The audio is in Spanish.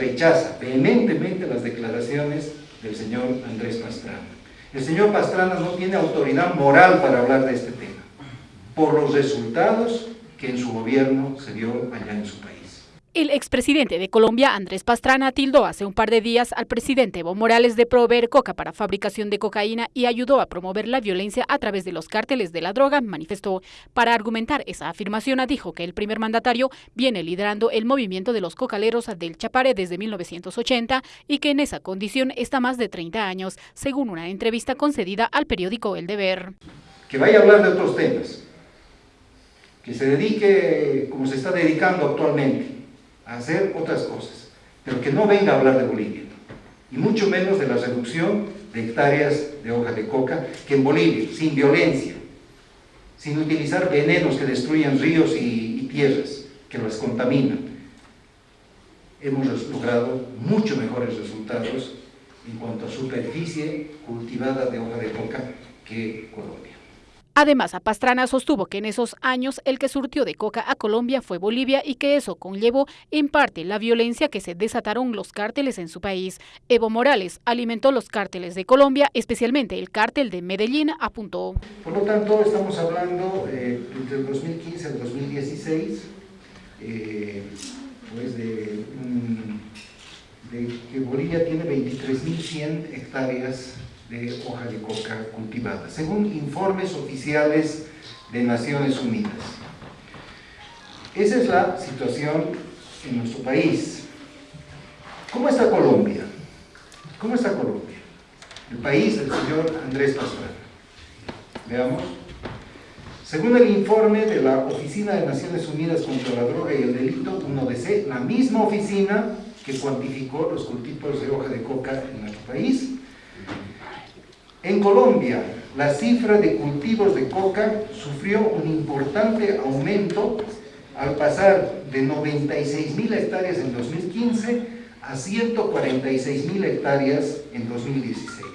rechaza vehementemente las declaraciones del señor Andrés Pastrana. El señor Pastrana no tiene autoridad moral para hablar de este tema, por los resultados que en su gobierno se dio allá en su país. El expresidente de Colombia, Andrés Pastrana, tildó hace un par de días al presidente Evo Morales de proveer coca para fabricación de cocaína y ayudó a promover la violencia a través de los cárteles de la droga, manifestó. Para argumentar esa afirmación, dijo que el primer mandatario viene liderando el movimiento de los cocaleros del Chapare desde 1980 y que en esa condición está más de 30 años, según una entrevista concedida al periódico El Deber. Que vaya a hablar de otros temas, que se dedique como se está dedicando actualmente, hacer otras cosas, pero que no venga a hablar de Bolivia, y mucho menos de la reducción de hectáreas de hoja de coca, que en Bolivia, sin violencia, sin utilizar venenos que destruyan ríos y, y tierras, que las contaminan, hemos logrado mucho mejores resultados en cuanto a superficie cultivada de hoja de coca que Colombia. Además, Pastrana sostuvo que en esos años el que surtió de coca a Colombia fue Bolivia y que eso conllevó en parte la violencia que se desataron los cárteles en su país. Evo Morales alimentó los cárteles de Colombia, especialmente el cártel de Medellín, apuntó. Por lo tanto, estamos hablando eh, entre el 2015 al 2016, eh, pues de que Bolivia tiene 23.100 hectáreas de hoja de coca cultivada, según informes oficiales de Naciones Unidas. Esa es la situación en nuestro país. ¿Cómo está Colombia? ¿Cómo está Colombia? El país del señor Andrés Pastrana. Veamos. Según el informe de la Oficina de Naciones Unidas contra la Droga y el Delito, 1DC, la misma oficina que cuantificó los cultivos de hoja de coca en nuestro país, en Colombia, la cifra de cultivos de coca sufrió un importante aumento al pasar de 96 mil hectáreas en 2015 a 146 mil hectáreas en 2016.